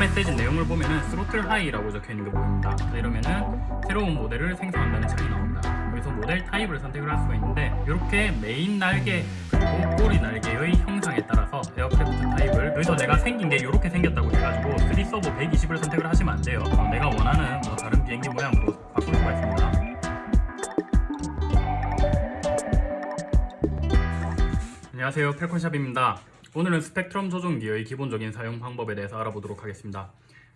메시지 내용을 보면은 throttle high라고 적혀 있는 게 보입니다. 자, 이러면은 새로운 모델을 생성한다는 창이 나옵니다. 여기서 model type을 선택을 할 수가 있는데 이렇게 메인 날개 그리고 꼬리 날개의 형상에 따라서 aircraft type을 여기서 내가 생긴 게 이렇게 생겼다고 해가지고 3 servo 120을 선택을 하시면 안 돼요. 어, 내가 원하는 뭐 다른 비행기 모양으로 바꿀 수가 있습니다. 안녕하세요 펠콘샵입니다 오늘은 스펙트럼 조종기의 기본적인 사용 방법에 대해서 알아보도록 하겠습니다.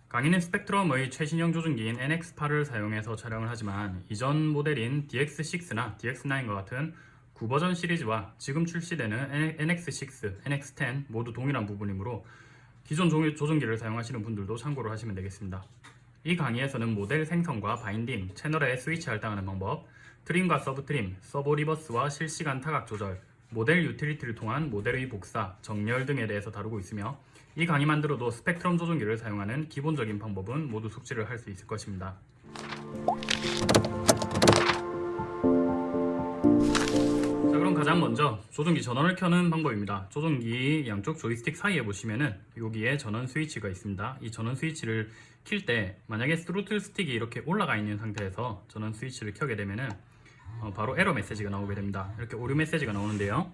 강의는 스펙트럼의 최신형 조종기인 NX8을 사용해서 촬영을 하지만 이전 모델인 DX6나 DX9과 같은 9버전 시리즈와 지금 출시되는 NX6, NX10 모두 동일한 부분이므로 기존 조종기를 사용하시는 분들도 참고를 하시면 되겠습니다. 이 강의에서는 모델 생성과 binding, 채널에 스위치 할당하는 방법, trim과 sub trim, servo reverse와 실시간 타각 조절, model utility를 통한 모델의 복사, 정렬 등에 대해서 다루고 있으며 이 강의만 들어도 스펙트럼 조종기를 사용하는 기본적인 방법은 모두 숙지를 할 수 있을 것입니다. 자 그럼 가장 먼저 조종기 전원을 켜는 방법입니다. 조종기 양쪽 조이스틱 사이에 보시면은 여기에 전원 스위치가 있습니다. 이 전원 스위치를 킬 때 만약에 throttle stick이 이렇게 올라가 있는 상태에서 전원 스위치를 켜게 되면은 어, 바로 에러 메시지가 나오게 됩니다. 이렇게 오류 메시지가 나오는데요.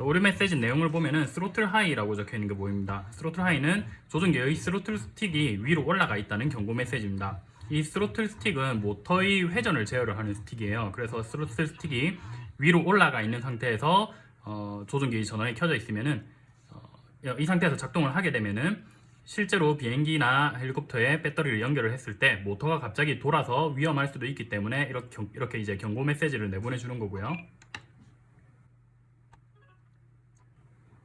오류 메시지 내용을 보면은 throttle high라고 적혀 있는 게 보입니다. throttle high는 조종기의 throttle stick이 위로 올라가 있다는 경고 메시지입니다. 이 throttle stick은 모터의 회전을 제어를 하는 stick이에요. 그래서 throttle stick이 위로 올라가 있는 상태에서 어, 조종기 전원이 켜져 있으면은 어, 이 상태에서 작동을 하게 되면은 실제로 비행기나 헬리콥터에 배터리를 연결을 했을 때 모터가 갑자기 돌아서 위험할 수도 있기 때문에 이렇게, 이렇게 이제 경고 메시지를 내보내주는 거고요.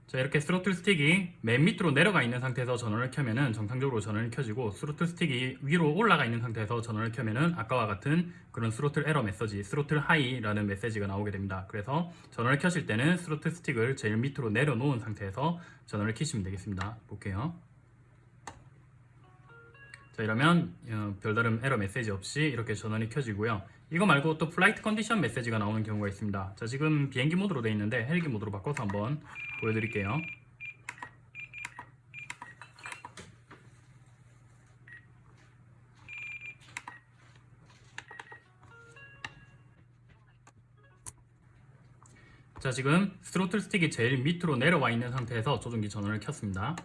자 이렇게 throttle stick이 맨 밑으로 내려가 있는 상태에서 전원을 켜면은 정상적으로 전원이 켜지고 throttle stick이 위로 올라가 있는 상태에서 전원을 켜면은 아까와 같은 그런 스로틀 에러 메시지, throttle high라는 메시지가 나오게 됩니다. 그래서 전원을 켜실 때는 throttle stick을 제일 밑으로 내려놓은 상태에서 전원을 켜시면 되겠습니다. 볼게요. 자 이러면 어, 별다른 에러 메시지 없이 이렇게 전원이 켜지고요. 이거 말고 또 flight condition 메시지가 나오는 경우가 있습니다. 자 지금 비행기 모드로 되어 있는데 헬기 모드로 바꿔서 한번 보여드릴게요. 자 지금 throttle stick이 제일 밑으로 내려와 있는 상태에서 조종기 전원을 켰습니다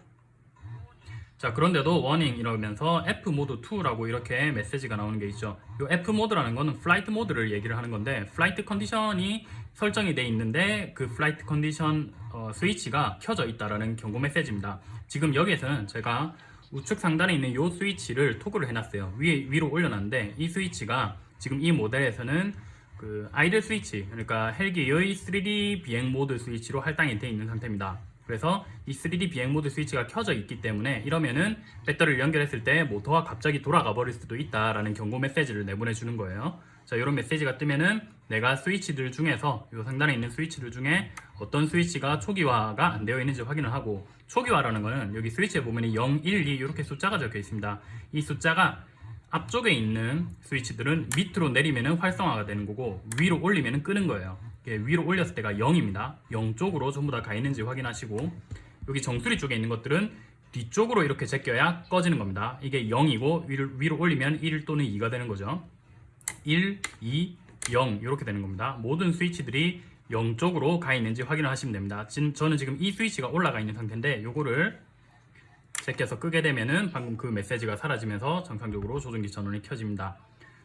자 그런데도 warning 이러면서 F mode 2라고 이렇게 메시지가 나오는 게 있죠. 이 F mode라는 거는 flight mode를 얘기를 하는 건데 flight condition이 설정이 돼 있는데 그 flight condition 어, 스위치가 켜져 있다라는 경고 메시지입니다. 지금 여기에서는 제가 우측 상단에 있는 이 스위치를 toggle을 해놨어요. 위, 위로 올려놨는데 이 스위치가 지금 이 모델에서는 그 idle 스위치 그러니까 헬기의 3D 비행 모드 스위치로 할당이 되어 있는 상태입니다 그래서 이 3D 비행 모드 스위치가 켜져 있기 때문에 이러면은 배터리를 연결했을 때 모터가 갑자기 돌아가 버릴 수도 있다라는 경고 메시지를 내보내 주는 거예요. 자, 이런 메시지가 뜨면은 내가 스위치들 중에서 이 상단에 있는 스위치들 중에 어떤 스위치가 초기화가 안 되어 있는지 확인을 하고 초기화라는 거는 여기 스위치에 보면 0, 1, 2 이렇게 숫자가 적혀 있습니다. 이 숫자가 앞쪽에 있는 스위치들은 밑으로 내리면 활성화가 되는 거고 위로 올리면 끄는 거예요. 위로 올렸을 때가 0입니다. 0 쪽으로 전부 다 가 있는지 확인하시고 여기 정수리 쪽에 있는 것들은 뒤쪽으로 이렇게 제껴야 꺼지는 겁니다. 이게 0이고 위로, 위로 올리면 1 또는 2가 되는 거죠. 1, 2, 0 이렇게 되는 겁니다. 모든 스위치들이 0 쪽으로 가 있는지 확인을 하시면 됩니다. 지금 저는 지금 이 스위치가 올라가 있는 상태인데 이거를 제껴서 끄게 되면은 방금 그 메시지가 사라지면서 정상적으로 조종기 전원이 켜집니다.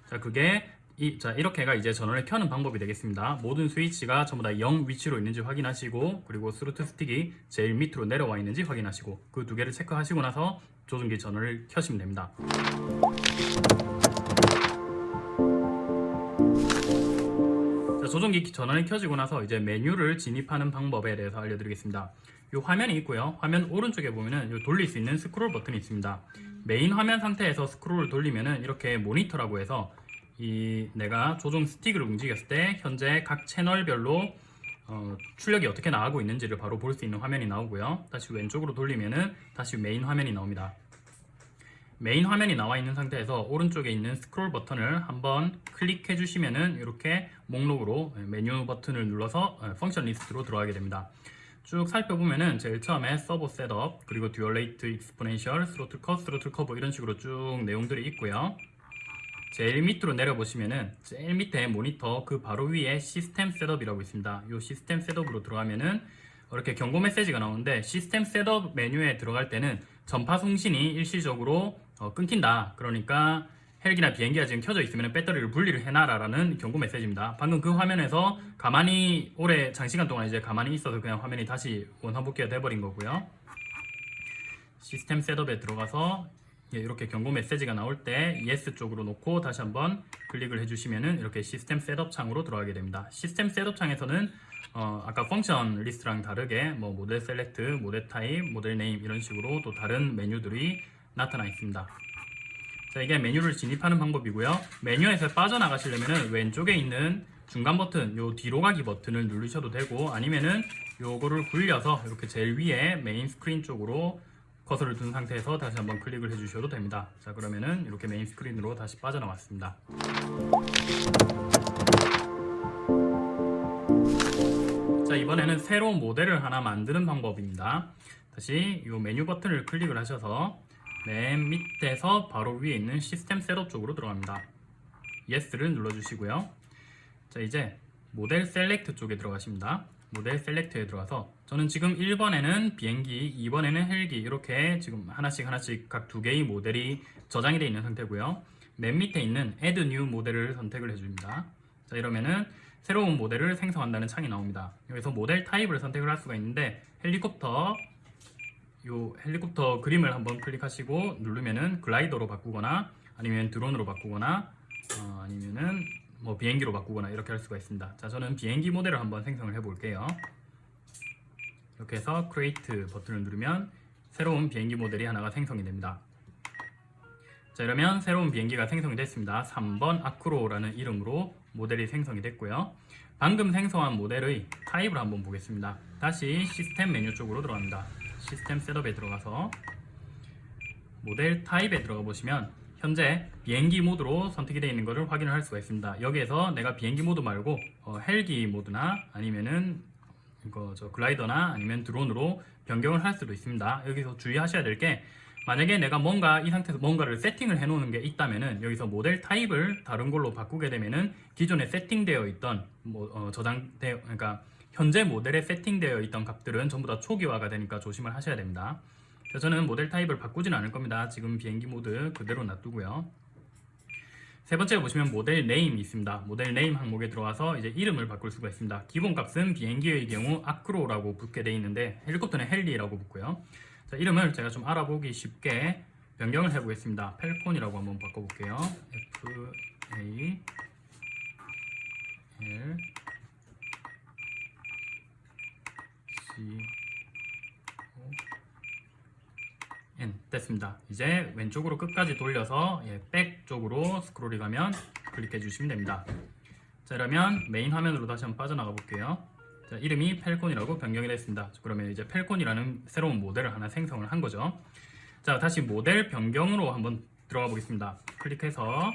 자, 그게 이, 자 이렇게가 이제 전원을 켜는 방법이 되겠습니다. 모든 스위치가 전부 다 0 위치로 있는지 확인하시고 그리고 스루트 스틱이 제일 밑으로 내려와 있는지 확인하시고 그 두 개를 체크하시고 나서 조종기 전원을 켜시면 됩니다. 자, 조종기 전원이 켜지고 나서 이제 메뉴를 진입하는 방법에 대해서 알려드리겠습니다. 이 화면이 있고요. 화면 오른쪽에 보면은 이 돌릴 수 있는 스크롤 버튼이 있습니다. 메인 화면 상태에서 스크롤을 돌리면은 이렇게 모니터라고 해서 이 내가 조종 stick을 움직였을 때 현재 각 채널별로 어, 출력이 어떻게 나가고 있는지를 바로 볼 수 있는 화면이 나오고요. 다시 왼쪽으로 돌리면은 다시 메인 화면이 나옵니다. 메인 화면이 나와 있는 상태에서 오른쪽에 있는 스크롤 버튼을 한번 클릭해 주시면은 이렇게 목록으로 메뉴 버튼을 눌러서 어, function list로 들어가게 됩니다. 쭉 살펴보면은 제일 처음에 servo setup 그리고 dual rate exponential throttle cut throttle curve 이런 식으로 쭉 내용들이 있고요 제일 밑으로 내려보시면은 제일 밑에 모니터 그 바로 위에 system setup이라고 있습니다 이 system setup으로 들어가면은 이렇게 경고 메시지가 나오는데 system setup 메뉴에 들어갈 때는 전파 송신이 일시적으로 어, 끊긴다 그러니까 헬기나 비행기가 지금 켜져 있으면 배터리를 분리를 해놔라라는 경고 메시지입니다. 방금 그 화면에서 가만히 오래 장시간 동안 이제 가만히 있어서 그냥 화면이 다시 원상복귀가 돼버린 거고요. system setup에 들어가서 예, 이렇게 경고 메시지가 나올 때 yes 쪽으로 놓고 다시 한번 클릭을 해주시면은 이렇게 system setup 창으로 들어가게 됩니다. system setup 창에서는 어, 아까 function list랑 다르게 뭐 model select, model type, model name 이런 식으로 또 다른 메뉴들이 나타나 있습니다. 자 이게 메뉴를 진입하는 방법이고요 메뉴에서 빠져나가시려면 왼쪽에 있는 중간 버튼 요 뒤로 가기 버튼을 누르셔도 되고 아니면은 요거를 굴려서 이렇게 제일 위에 메인 스크린 쪽으로 커서를 둔 상태에서 다시 한번 클릭을 해주셔도 됩니다. 자 그러면은 이렇게 메인 스크린으로 다시 빠져나왔습니다. 자 이번에는 새로운 모델을 하나 만드는 방법입니다. 다시 이 메뉴 버튼을 클릭을 하셔서 맨 밑에서 바로 위에 있는 시스템 setup 쪽으로 들어갑니다. Yes를 눌러주시고요. 자 이제 모델 select 쪽에 들어가십니다. 모델 select에 들어가서 저는 지금 1번에는 비행기 2번에는 헬기 이렇게 지금 하나씩 하나씩 각 두 개의 모델이 저장이 되어 있는 상태고요. 맨 밑에 있는 Add New 모델을 선택을 해줍니다. 자 이러면은 새로운 모델을 생성한다는 창이 나옵니다. 여기서 모델 타입을 선택을 할 수가 있는데 헬리콥터 요 헬리콥터 그림을 한번 클릭하시고 누르면은 글라이더로 바꾸거나 아니면 드론으로 바꾸거나 어, 아니면은 뭐 비행기로 바꾸거나 이렇게 할 수가 있습니다. 자 저는 비행기 모델을 한번 생성을 해 볼게요 이렇게 해서 create 버튼을 누르면 새로운 비행기 모델이 하나가 생성이 됩니다. 자 이러면 새로운 비행기가 생성이 됐습니다. 3번 아크로라는 이름으로 모델이 생성이 됐고요. 방금 생성한 모델의 타입을 한번 보겠습니다. 다시 시스템 메뉴 쪽으로 들어갑니다. 시스템 setup에 들어가서 모델 타입에 들어가 보시면 현재 비행기 모드로 선택이 되어 있는 것을 확인을 할 수가 있습니다. 여기에서 내가 비행기 모드 말고 어, 헬기 모드나 아니면은 이거 저 글라이더나 아니면 드론으로 변경을 할 수도 있습니다 여기서 주의하셔야 될 게 만약에 내가 뭔가 이 상태에서 뭔가를 세팅을 해 놓는 게 있다면은 여기서 모델 타입을 다른 걸로 바꾸게 되면은 기존에 세팅되어 있던 뭐 어, 저장되어 그러니까 현재 모델에 세팅되어 있던 값들은 전부 다 초기화가 되니까 조심을 하셔야 됩니다. 저는 모델 타입을 바꾸지는 않을 겁니다. 지금 비행기 모드 그대로 놔두고요. 세 번째 보시면 모델 name이 있습니다. 모델 name 항목에 들어와서 이제 이름을 바꿀 수가 있습니다. 기본 값은 비행기의 경우 Acro라고 붙게 되어 있는데 헬리콥터는 Heli라고 붙고요. 자, 이름을 제가 좀 알아보기 쉽게 변경을 해보겠습니다. Falcon이라고 한번 바꿔볼게요. F A L N 됐습니다. 이제 왼쪽으로 끝까지 돌려서 예, back 쪽으로 스크롤이 가면 클릭해 주시면 됩니다. 자 그러면 메인 화면으로 다시 한번 빠져나가 볼게요. 자, 이름이 Falcon이라고 변경이 됐습니다. 그러면 이제 Falcon이라는 새로운 모델을 하나 생성을 한 거죠. 자 다시 모델 변경으로 한번 들어가 보겠습니다. 클릭해서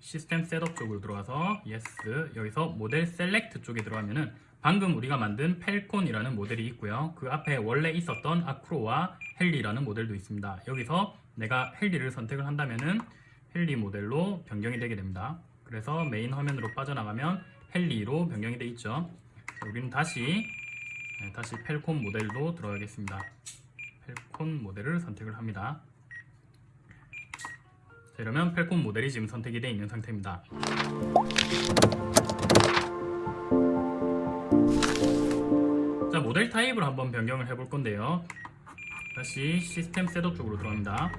시스템 setup 쪽으로 들어가서 yes 여기서 모델 select 쪽에 들어가면은 방금 우리가 만든 Falcon이라는 모델이 있고요. 그 앞에 원래 있었던 Acro와 Heli라는 모델도 있습니다. 여기서 내가 Heli를 선택을 한다면은 Heli 모델로 변경이 되게 됩니다. 그래서 메인 화면으로 빠져나가면 Heli로 변경이 되어 있죠. 자, 우리는 다시 네, 다시 Falcon 모델로 들어가겠습니다. Falcon 모델을 선택을 합니다. 자, 이러면 Falcon 모델이 지금 선택이 되어 있는 상태입니다. 자 모델 타입을 한번 변경을 해볼 건데요 다시 시스템 setup 쪽으로 들어갑니다.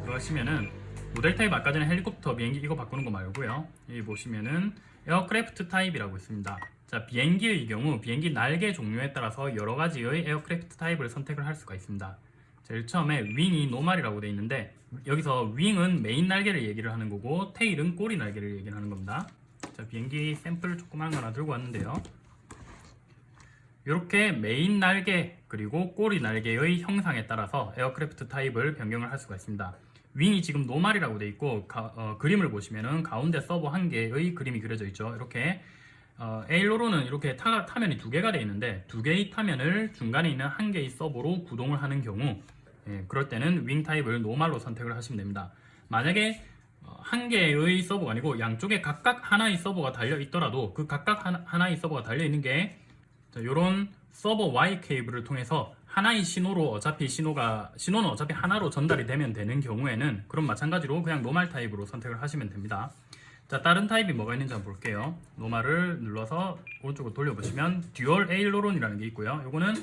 들어가시면은 모델 타입 아까 전에 헬리콥터 비행기 이거 바꾸는 거 말고요. 여기 보시면은 aircraft 타입이라고 있습니다. 자 비행기의 경우 비행기 날개 종류에 따라서 여러 가지의 aircraft 타입을 선택을 할 수가 있습니다. 제일 처음에 wing이 normal이라고 되어 있는데 여기서 wing은 메인 날개를 얘기를 하는 거고 tail은 꼬리 날개를 얘기를 하는 겁니다. 자 비행기 샘플 조그만 거 하나 들고 왔는데요. 이렇게 메인 날개 그리고 꼬리 날개의 형상에 따라서 aircraft 타입을 변경을 할 수가 있습니다. wing이 지금 normal이라고 되어 있고 가, 어, 그림을 보시면은 가운데 서보 한 개의 그림이 그려져 있죠. 이렇게 어, aileron은 이렇게 타, 타면이 두 개가 되어 있는데 두 개의 타면을 중간에 있는 한 개의 서보로 구동을 하는 경우 예, 그럴 때는 wing 타입을 normal로 선택을 하시면 됩니다. 만약에 어, 한 개의 서보가 아니고 양쪽에 각각 하나의 서보가 달려 있더라도 그 각각 하나, 하나의 서보가 달려 있는 게 이런 서보 Y 케이블을 통해서 하나의 신호로 어차피 신호가 신호는 어차피 하나로 전달이 되면 되는 경우에는 그럼 마찬가지로 그냥 normal 타입으로 선택을 하시면 됩니다. 자 다른 타입이 뭐가 있는지 한번 볼게요. normal을 눌러서 오른쪽으로 돌려보시면 dual aileron이라는 게 있고요. 요거는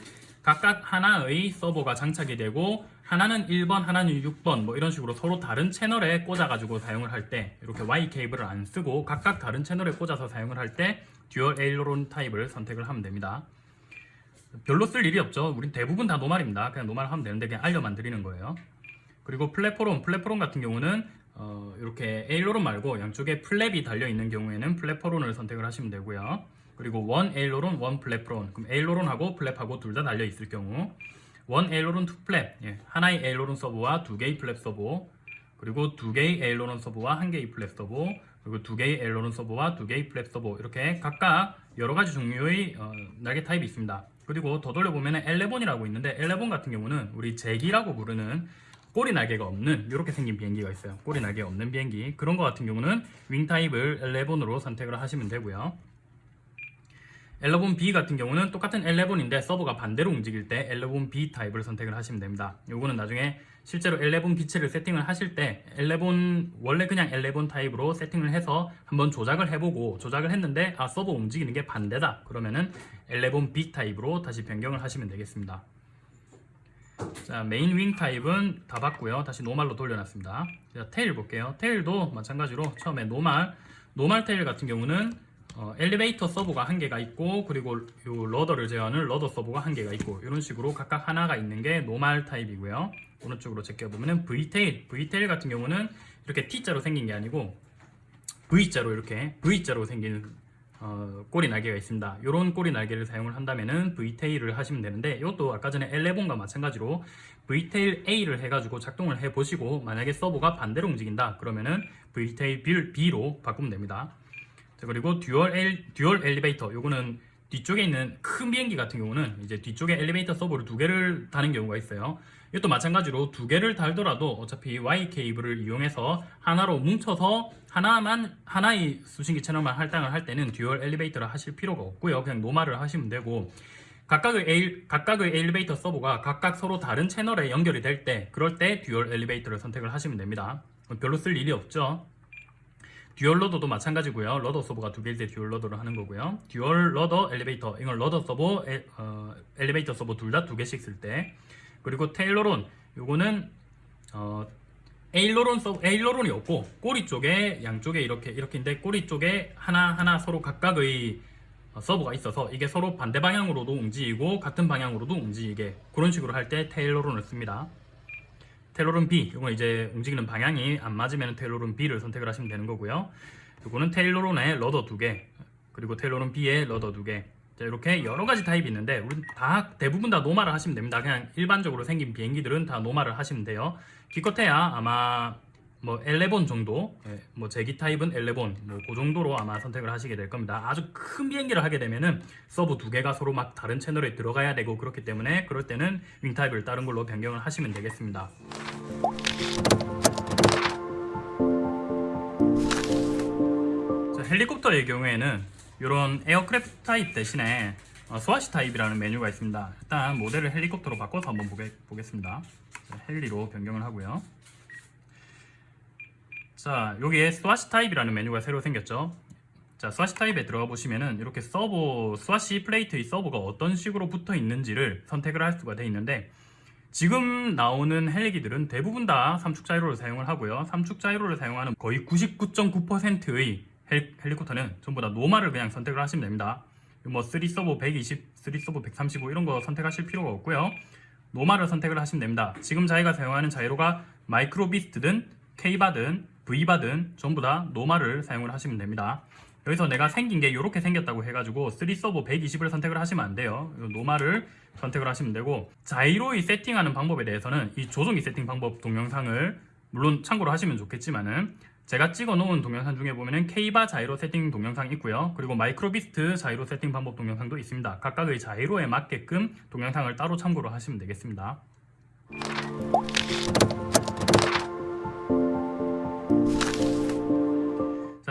각각 하나의 서보가 장착이 되고 하나는 1번, 하나는 6번 뭐 이런 식으로 서로 다른 채널에 꽂아가지고 사용을 할 때 이렇게 Y 케이블을 안 쓰고 각각 다른 채널에 꽂아서 사용을 할 때 dual aileron 타입을 선택을 하면 됩니다. 별로 쓸 일이 없죠. 우린 대부분 다 normal입니다. 그냥 normal 하면 되는데 그냥 알려만 드리는 거예요. 그리고 flaperon, flaperon 같은 경우는 어, 이렇게 aileron 말고 양쪽에 flap이 달려 있는 경우에는 flaperon을 선택을 하시면 되고요. 그리고 one aileron, one flaperon. 그럼 aileron하고 flap하고 둘 다 달려 있을 경우 one aileron two flap. 예, 하나의 aileron 서보와 두 개의 flap 서보. 그리고 두 개의 aileron 서보와 한 개의 flap 서보. 그리고 두 개의 aileron 서보와 두 개의 flap 서보. 이렇게 각각 여러 가지 종류의 어, 날개 타입이 있습니다. 그리고 더 돌려보면 elevon이라고 있는데 elevon 같은 경우는 우리 Zagi라고 부르는 꼬리 날개가 없는 이렇게 생긴 비행기가 있어요. 꼬리 날개가 없는 비행기. 그런 거 같은 경우는 wing 타입을 elevon으로 선택을 하시면 되고요 elevon B 같은 경우는 똑같은 elevon인데 서보가 반대로 움직일 때 elevon B 타입을 선택을 하시면 됩니다. 요거는 나중에 실제로 elevon 기체를 세팅을 하실 때 elevon 원래 그냥 elevon 타입으로 세팅을 해서 한번 조작을 해보고 조작을 했는데 아 서보 움직이는 게 반대다. 그러면은 elevon B 타입으로 다시 변경을 하시면 되겠습니다. 자 main wing type은 다 봤고요. 다시 normal로 돌려놨습니다. 자 tail 볼게요. tail도 마찬가지로 처음에 normal normal tail 같은 경우는 어, 엘리베이터 servo가 한 개가 있고 그리고 요 rudder를 제어하는 rudder servo가 한 개가 있고 이런 식으로 각각 하나가 있는 게 normal 타입이고요 오른쪽으로 제껴보면 V tail V tail 같은 경우는 이렇게 T자로 생긴 게 아니고 V자로 이렇게 V자로 생긴 어, 꼬리 날개가 있습니다. 이런 꼬리 날개를 사용을 한다면은 V tail을 하시면 되는데 이것도 아까 전에 elevon과 마찬가지로 V tail A를 해가지고 작동을 해보시고 만약에 servo가 반대로 움직인다 그러면은 V tail B로 바꾸면 됩니다. 자, 그리고 dual, 엘, dual 엘리베이터 요거는 뒤쪽에 있는 큰 비행기 같은 경우는 이제 뒤쪽에 엘리베이터 servo를 두 개를 다는 경우가 있어요. 이것도 마찬가지로 두 개를 달더라도 어차피 Y 케이블을 이용해서 하나로 뭉쳐서 하나만 하나의 수신기 채널만 할당을 할 때는 dual 엘리베이터를 하실 필요가 없고요. 그냥 normal을 하시면 되고 각각의 에일, 각각의 엘리베이터 servo가 각각 서로 다른 채널에 연결이 될 때 그럴 때 dual 엘리베이터를 선택을 하시면 됩니다. 별로 쓸 일이 없죠. dual rudder도 마찬가지고요. rudder servo가 두 개일 때 dual rudder를 하는 거고요. dual rudder 엘리베이터 이건 rudder servo 에, 어, 엘리베이터 servo 둘 다 두 개씩 쓸 때 그리고 taileron 요거는 어, aileron 서 aileron이 없고 꼬리 쪽에 양쪽에 이렇게 이렇게인데 꼬리 쪽에 하나 하나 서로 각각의 어, servo가 있어서 이게 서로 반대 방향으로도 움직이고 같은 방향으로도 움직이게 그런 식으로 할 때 taileron을 씁니다. taileron B 이건 이제 움직이는 방향이 안 맞으면 taileron B를 선택을 하시면 되는 거고요. 이거는 taileron의 rudder 두 개, 그리고 taileron B의 rudder 두 개. 자, 이렇게 여러 가지 타입이 있는데 우리 다 대부분 다 normal을 하시면 됩니다. 그냥 일반적으로 생긴 비행기들은 다 normal을 하시면 돼요. 기껏해야 아마 뭐 11 정도, 예, 뭐 제트기 타입은 elevon, 뭐그 정도로 아마 선택을 하시게 될 겁니다. 아주 큰 비행기를 하게 되면은 servo 두 개가 서로 막 다른 채널에 들어가야 되고 그렇기 때문에 그럴 때는 wing type을 다른 걸로 변경을 하시면 되겠습니다. 자, 헬리콥터의 경우에는 이런 aircraft type 대신에 어, swash type이라는 메뉴가 있습니다. 일단 모델을 헬리콥터로 바꿔서 한번 보겠습니다. 자, heli로 변경을 하고요. 자 여기에 swash type이라는 메뉴가 새로 생겼죠. 자 swash type에 들어가 보시면은 이렇게 servo swash plate의 servo가 어떤 식으로 붙어 있는지를 선택을 할 수가 되어 있는데 지금 나오는 헬기들은 대부분 다 삼축 자이로를 사용을 하고요. 삼축 자이로를 사용하는 거의 99.9%의 헬리콥터는 전부 다 normal을 그냥 선택을 하시면 됩니다. 뭐 3 servo 120, 3 servo 135 이런 거 선택하실 필요가 없고요. normal을 선택을 하시면 됩니다. 지금 저희가 사용하는 자이로가 Microbeast든 K바든 V바든 전부 다 노말을 사용을 하시면 됩니다. 여기서 내가 생긴 게 이렇게 생겼다고 해가지고 3서버 120을 선택을 하시면 안 돼요. 노말을 선택을 하시면 되고 자이로의 세팅하는 방법에 대해서는 이 조종기 세팅 방법 동영상을 물론 참고로 하시면 좋겠지만은 제가 찍어 놓은 동영상 중에 보면은 K바 자이로 세팅 동영상 있고요. 그리고 마이크로비스트 자이로 세팅 방법 동영상도 있습니다. 각각의 자이로에 맞게끔 동영상을 따로 참고로 하시면 되겠습니다.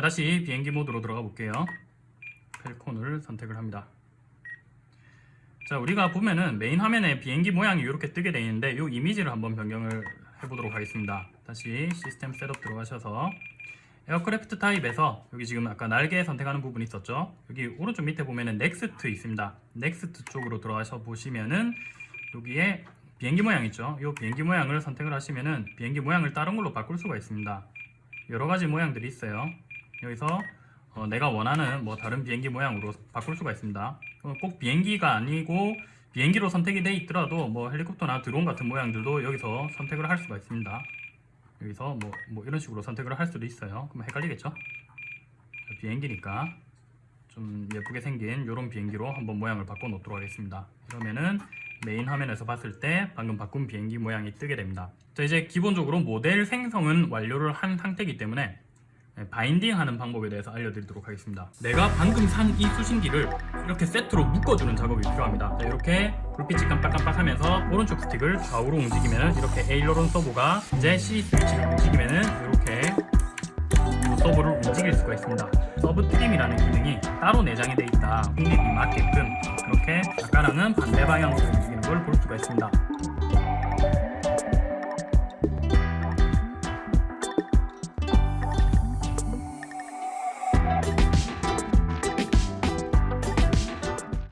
자 다시 비행기 모드로 들어가 볼게요. 펠콘을 선택을 합니다. 자 우리가 보면은 메인 화면에 비행기 모양이 이렇게 뜨게 되어 있는데 이 이미지를 한번 변경을 해보도록 하겠습니다. 다시 system setup 들어가셔서 aircraft type에서 여기 지금 아까 날개 선택하는 부분이 있었죠. 여기 오른쪽 밑에 보면은 next 있습니다. next 쪽으로 들어가서 보시면은 여기에 비행기 모양 있죠. 이 비행기 모양을 선택을 하시면은 비행기 모양을 다른 걸로 바꿀 수가 있습니다. 여러 가지 모양들이 있어요. 여기서 어, 내가 원하는 뭐 다른 비행기 모양으로 바꿀 수가 있습니다. 어, 꼭 비행기가 아니고 비행기로 선택이 돼 있더라도 뭐 헬리콥터나 드론 같은 모양들도 여기서 선택을 할 수가 있습니다. 여기서 뭐, 뭐 이런 식으로 선택을 할 수도 있어요. 그럼 헷갈리겠죠? 자, 비행기니까 좀 예쁘게 생긴 이런 비행기로 한번 모양을 바꿔 놓도록 하겠습니다. 그러면은 메인 화면에서 봤을 때 방금 바꾼 비행기 모양이 뜨게 됩니다. 자 이제 기본적으로 모델 생성은 완료를 한 상태이기 때문에 네, binding 하는 방법에 대해서 알려드리도록 하겠습니다. 내가 방금 산 이 수신기를 이렇게 세트로 묶어주는 작업이 필요합니다. 자, 이렇게 불빛이 깜빡깜빡 하면서 오른쪽 스틱을 좌우로 움직이면 이렇게 aileron servo가 이제 C 스위치를 움직이면 이렇게 servo를 움직일 수가 있습니다. sub trim이라는 기능이 따로 내장이 되어 있다. 확립이 맞게끔 이렇게 아까랑은 반대 방향으로 움직이는 걸 볼 수가 있습니다